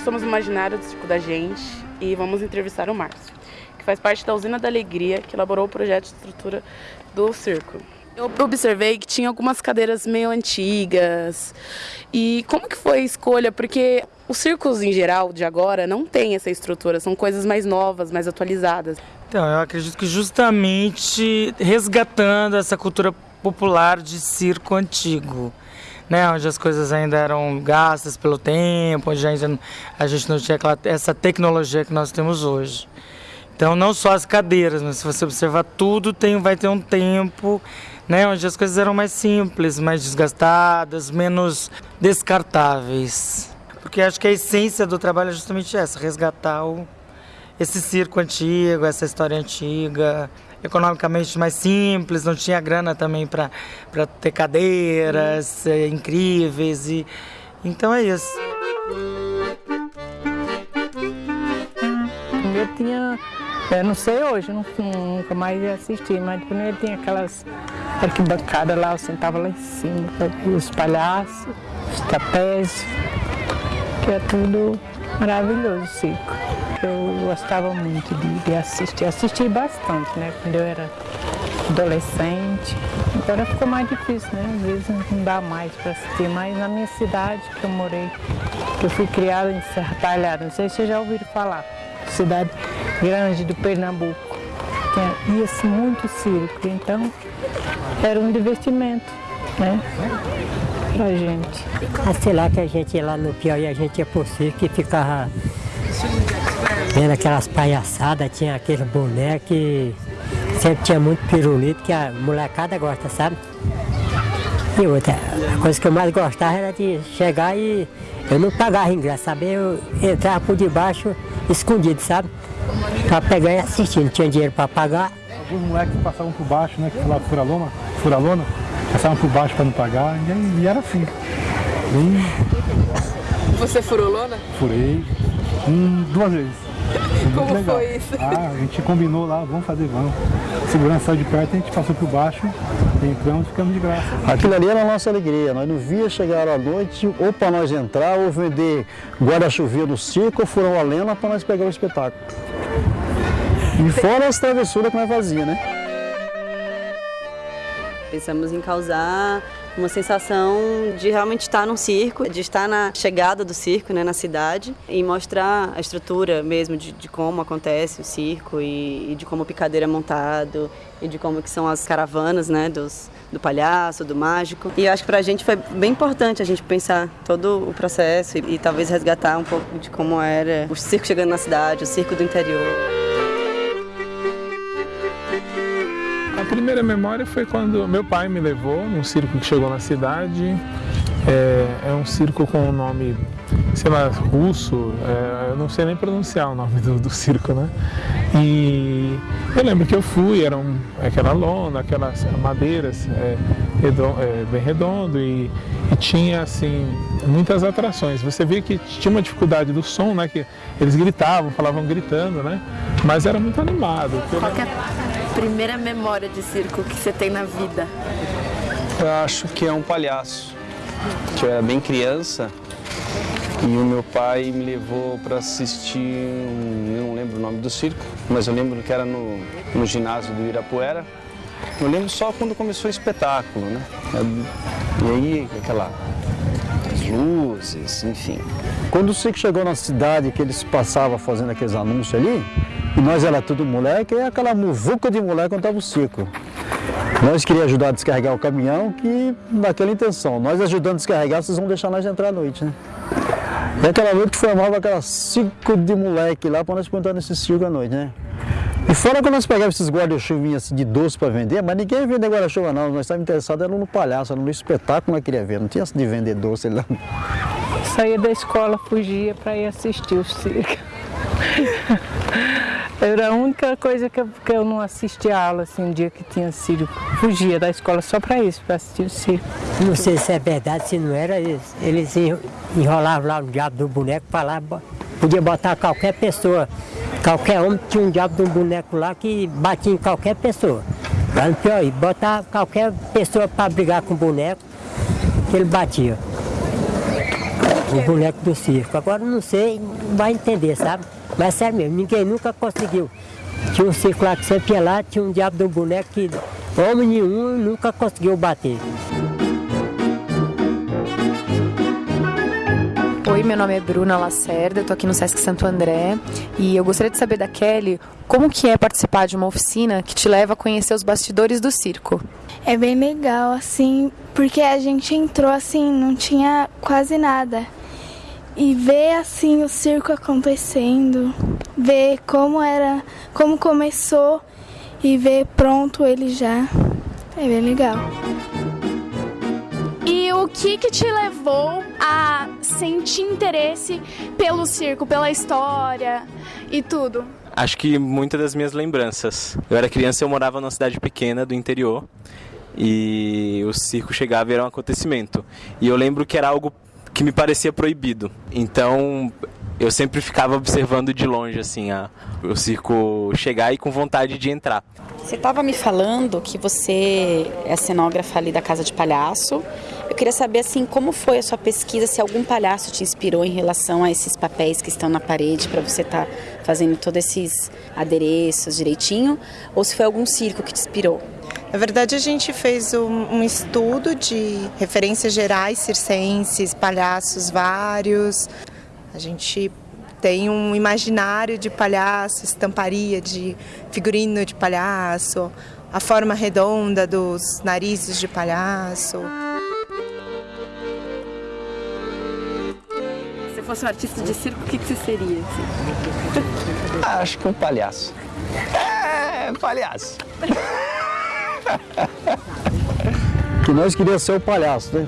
somos imaginários do Circo da Gente e vamos entrevistar o Márcio, que faz parte da Usina da Alegria, que elaborou o projeto de estrutura do circo. Eu observei que tinha algumas cadeiras meio antigas. E como que foi a escolha? Porque os circos em geral de agora não tem essa estrutura, são coisas mais novas, mais atualizadas. Então, eu acredito que justamente resgatando essa cultura popular de circo antigo, né, onde as coisas ainda eram gastas pelo tempo, onde ainda a gente não tinha essa tecnologia que nós temos hoje. Então, não só as cadeiras, mas se você observar tudo, tem, vai ter um tempo né, onde as coisas eram mais simples, mais desgastadas, menos descartáveis. Porque acho que a essência do trabalho é justamente essa, resgatar o, esse circo antigo, essa história antiga, economicamente mais simples, não tinha grana também para ter cadeiras é, incríveis. E, então é isso. Eu tinha, eu não sei hoje, nunca mais assisti, mas primeiro tinha aquelas arquibancadas lá, eu sentava lá em cima, os palhaços, os trapézios, que é tudo maravilhoso o Eu gostava muito de, de assistir, assisti bastante, né, quando eu era adolescente. Agora ficou mais difícil, né? Às vezes não dá mais para assistir, mas na minha cidade que eu morei, que eu fui criada em Serra Talhada, não sei se vocês já ouviram falar, cidade grande do Pernambuco. Ia-se muito circo, então era um divertimento, né? Pra gente. Ah, sei lá que a gente lá no Piauí, a gente ia por circo e ficava vendo aquelas palhaçadas, tinha aquele boneco que sempre tinha muito pirulito que a molecada gosta, sabe? E outra, a coisa que eu mais gostava era de chegar e eu não pagava ingresso, sabe? Eu entrava por debaixo escondido, sabe? Pra pegar e assistir, não tinha dinheiro pra pagar. Alguns moleques passavam por baixo, né? Que falavam fura-lona, fura-lona, passavam por baixo pra não pagar, e, e era assim. E... Você furou lona? Furei, hum, duas vezes. Como legal. foi isso? Ah, a gente combinou lá, vamos fazer, vamos. segurança saiu de perto, a gente passou por baixo, entramos e ficamos de graça. Aquilo ali era a nossa alegria, nós não via chegar à noite ou para nós entrar ou vender guarda-chuvinha no circo ou furar a lena para nós pegar o espetáculo. E fora as travessuras que nós fazíamos, né? Pensamos em causar uma sensação de realmente estar num circo, de estar na chegada do circo né, na cidade e mostrar a estrutura mesmo de, de como acontece o circo e, e, de como o picadeiro é montado e de como que são as caravanas né, dos, do palhaço, do mágico. E acho que para a gente foi bem importante a gente pensar todo o processo e, e talvez resgatar um pouco de como era o circo chegando na cidade, o circo do interior. Primeira memória foi quando meu pai me levou num circo que chegou na cidade. É, é um circo com um nome, sei lá, russo, é, eu não sei nem pronunciar o nome do, do, circo, né? E eu lembro que eu fui, era um, aquela lona, aquelas madeiras é, redondo, é, bem redondo e, e, tinha, assim, muitas atrações. Você via que tinha uma dificuldade do som, né? Que eles gritavam, falavam gritando, né? Mas era muito animado. Qual é a primeira memória de circo que você tem na vida? Eu acho que é um palhaço que eu era bem criança e o meu pai me levou para assistir, não lembro o nome do circo, mas eu lembro que era no, no ginásio do Irapuera. Eu lembro só quando começou o espetáculo, né? E aí, aquela luzes, enfim. Quando o circo chegou na cidade, que eles passavam fazendo aqueles anúncios ali, e nós era tudo moleque, e aquela muvuca de moleque quando estava o circo. Nós queríamos ajudar a descarregar o caminhão, que naquela intenção. Nós ajudando a descarregar, vocês vão deixar nós entrar à noite, né? E aquela noite formava aquelas cinco de moleque lá para nós plantar nesse circo à noite, né? E fora quando nós pegávamos esses guarda-chuvinhas assim, de doce para vender, mas ninguém vender guarda-chuva não, nós estávamos interessados era no palhaço, era no espetáculo que nós queríamos ver, não tinha de vender doce lá. Saía da escola, fugia para ir assistir o circo. Era a única coisa que eu, que eu não assistia a aula, assim, um dia que tinha circo. Fugia da escola só para isso, para assistir o circo. Não sei se é verdade, se não era, eles, eles enrolavam lá o diabo do boneco para lá, podia botar qualquer pessoa, qualquer homem tinha um diabo de um boneco lá que batia em qualquer pessoa. Lá no pior, botar qualquer pessoa para brigar com o boneco, que ele batia. o boneco do circo. Agora não sei, vai entender, sabe? Mas sério mesmo, ninguém nunca conseguiu. Tinha um circo lá que sempre ia lá, tinha um diabo do boneco que homem nenhum nunca conseguiu bater. Oi, meu nome é Bruna Lacerda, eu tô aqui no Sesc Santo André e eu gostaria de saber da Kelly como que é participar de uma oficina que te leva a conhecer os bastidores do circo. É bem legal, assim, porque a gente entrou assim, não tinha quase nada. E ver assim o circo acontecendo, ver como era, como começou e ver pronto ele já. É bem legal. E o que que te levou a sentir interesse pelo circo, pela história e tudo? Acho que muitas das minhas lembranças. Eu era criança e eu morava numa cidade pequena do interior e o circo chegava e era um acontecimento. E eu lembro que era algo que me parecia proibido. Então eu sempre ficava observando de longe assim a, o circo chegar e com vontade de entrar. Você estava me falando que você é cenógrafa ali da Casa de Palhaço. Eu queria saber assim como foi a sua pesquisa, se algum palhaço te inspirou em relação a esses papéis que estão na parede para você estar tá fazendo todos esses adereços direitinho, ou se foi algum circo que te inspirou. Na verdade, a gente fez um, um, estudo de referências gerais circenses, palhaços vários. A gente tem um imaginário de palhaço, estamparia de figurino de palhaço, a forma redonda dos narizes de palhaço. Se fosse um artista de circo, o que, que você seria? Assim? Ah, acho que um palhaço. É, palhaço. que nós queríamos ser o palhaço, né?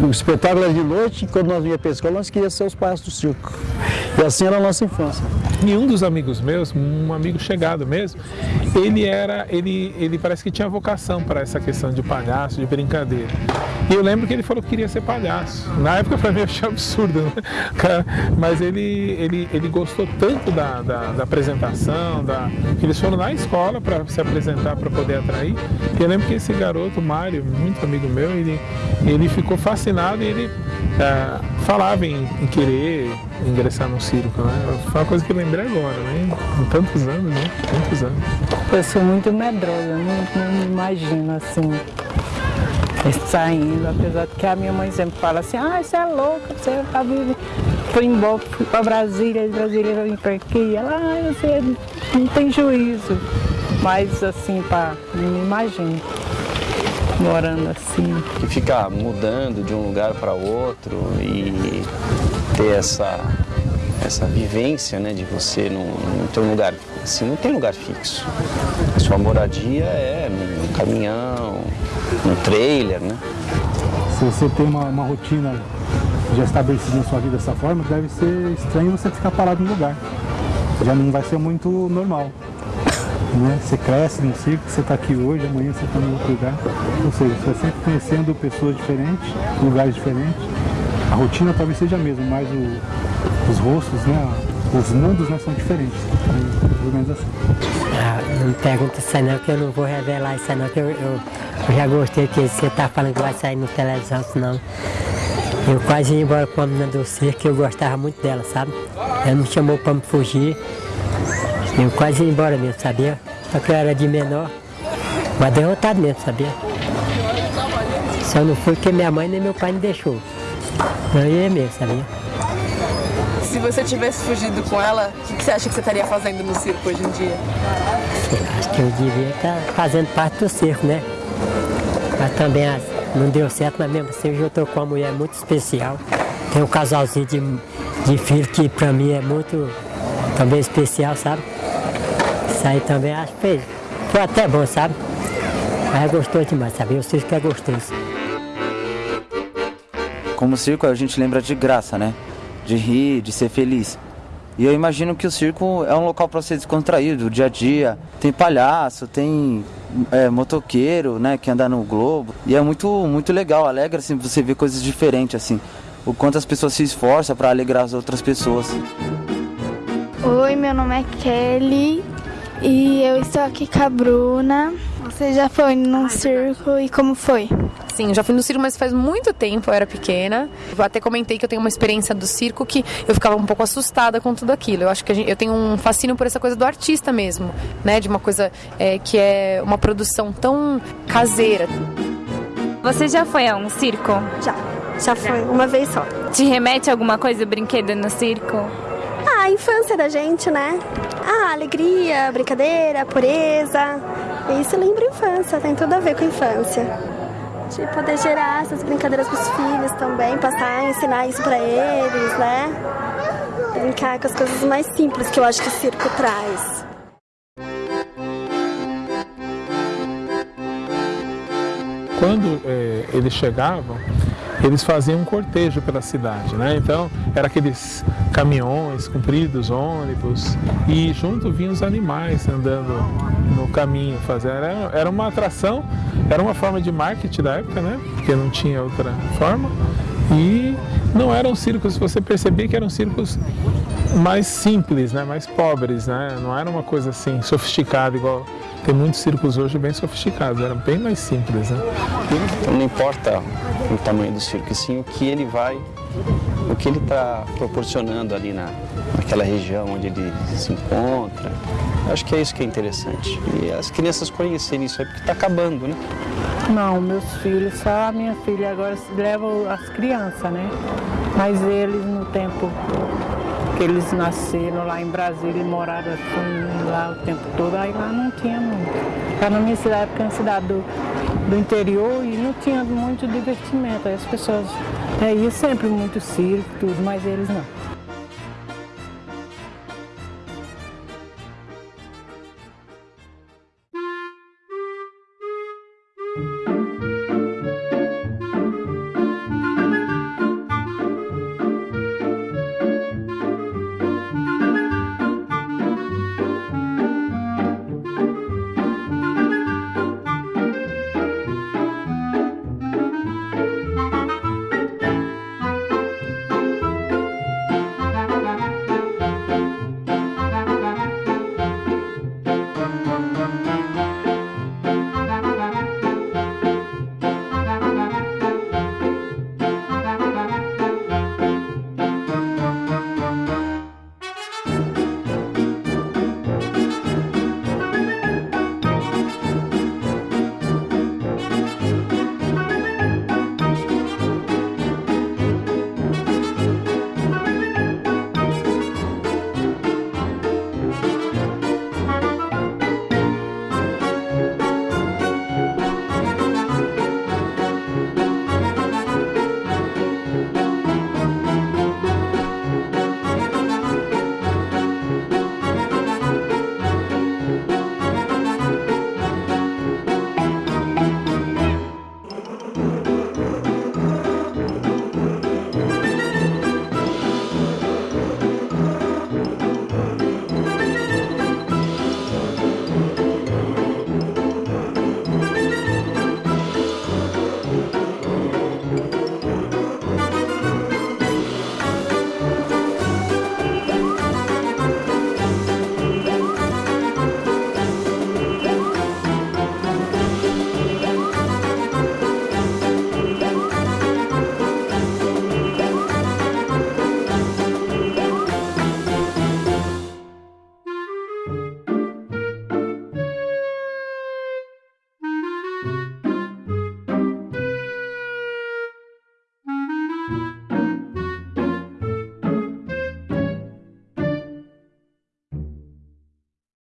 O espetáculo era de noite e quando nós vinha para a escola, nós queríamos ser os palhaços do circo. E assim era a nossa infância. E um dos amigos meus, um amigo chegado mesmo, ele era, ele, ele parece que tinha vocação para essa questão de palhaço, de brincadeira. E eu lembro que ele falou que queria ser palhaço. Na época para mim eu achei absurdo, né? Mas ele, ele, ele gostou tanto da, da, da apresentação, da, eles foram na escola para se apresentar, para poder atrair. E eu lembro que esse garoto, Mário, muito amigo meu, ele, ele ficou fascinado e ele é, falava em, em, querer ingressar no circo, né? Foi uma coisa que eu lembrei agora, né? Com tantos anos, né? Tantos anos. Eu sou muito medrosa, não, não imagino assim saindo, apesar de que a minha mãe sempre fala assim, ah, você é louca, você tá vindo, fui embora, fui pra Brasília, de Brasília eu vim pra aqui, ela, ah, você não tem juízo. Mas assim, pá, não imagino morando assim. Que fica mudando de um lugar para outro e ter essa, essa vivência né, de você não, não lugar, assim, não tem lugar fixo. A sua moradia é num caminhão, num trailer, né? Se você tem uma, uma rotina já estabelecida na sua vida dessa forma, deve ser estranho você ficar parado no lugar. Já não vai ser muito normal. Né? Você cresce no circo, você está aqui hoje, amanhã você está em outro lugar. Ou seja, você está sempre conhecendo pessoas diferentes, lugares diferentes. A rotina talvez seja a mesma, mas o, os rostos, né? os mundos né, são diferentes. Pelo menos assim. Ah, não me pergunta isso aí não, que eu não vou revelar isso aí não, que eu, eu, eu já gostei que você está falando que vai sair no televisão, senão. Eu quase ia embora com a menina do circo, eu gostava muito dela, sabe? Ela me chamou para me fugir. Eu quase ia embora mesmo, sabia? Só que eu era de menor, mas derrotado mesmo, sabia? Só não fui porque minha mãe nem meu pai me deixou. Eu ia mesmo, sabia? Se você tivesse fugido com ela, o que você acha que você estaria fazendo no circo hoje em dia? acho que eu devia estar fazendo parte do circo, né? Mas também não deu certo, mas mesmo assim hoje eu estou com uma mulher muito especial. Tem um casalzinho de, de filho que para mim é muito também especial, sabe? Isso aí também acho que fez. Foi até bom, sabe? Mas gostou demais, sabe? Eu sei que é gostoso. Como circo, a gente lembra de graça, né? De rir, de ser feliz. E eu imagino que o circo é um local para ser descontraído, o dia a dia. Tem palhaço, tem é, motoqueiro, né, que anda no globo. E é muito, muito legal, alegra assim, você ver coisas diferentes, assim. O quanto as pessoas se esforçam para alegrar as outras pessoas. Oi, meu nome é Kelly e eu estou aqui com a Bruna. Você já foi num circo e como foi? eu já fui no circo, mas faz muito tempo, eu era pequena. Eu até comentei que eu tenho uma experiência do circo que eu ficava um pouco assustada com tudo aquilo. Eu acho que gente, eu tenho um fascínio por essa coisa do artista mesmo, né? De uma coisa é, que é uma produção tão caseira. Você já foi a um circo? Já, já foi, uma vez só. Te remete a alguma coisa, brinquedo no circo? Ah, a infância da gente, né? Ah, alegria, brincadeira, pureza. Isso lembra a infância, tem tudo a ver com a infância. De poder gerar essas brincadeiras para os filhos também, passar, ensinar isso para eles, né? Brincar com as coisas mais simples que eu acho que o circo traz. Quando é, eles chegavam, eles faziam um cortejo pela cidade, né? Então, era aqueles caminhões compridos, ônibus, e junto vinham os animais andando no caminho, fazendo. Era, era uma atração, era uma forma de marketing da época, né? Porque não tinha outra forma. E não eram circos, você percebia que eram circos mais simples, né? mais pobres, né? não era uma coisa assim sofisticada igual tem muitos circos hoje bem sofisticados, eram bem mais simples. Né? Então não importa o tamanho do circo, sim o que ele vai, o que ele está proporcionando ali na, naquela região onde ele se encontra. Acho que é isso que é interessante. E as crianças conhecerem isso aí porque está acabando, né? Não, meus filhos, só a minha filha agora leva as crianças, né? Mas eles no tempo que eles nasceram lá em Brasília e moraram assim lá o tempo todo, aí lá não tinha muito. Lá na minha cidade, porque é uma cidade do, do interior e não tinha muito divertimento. Aí as pessoas é, sempre muito circo, tudo, mas eles não.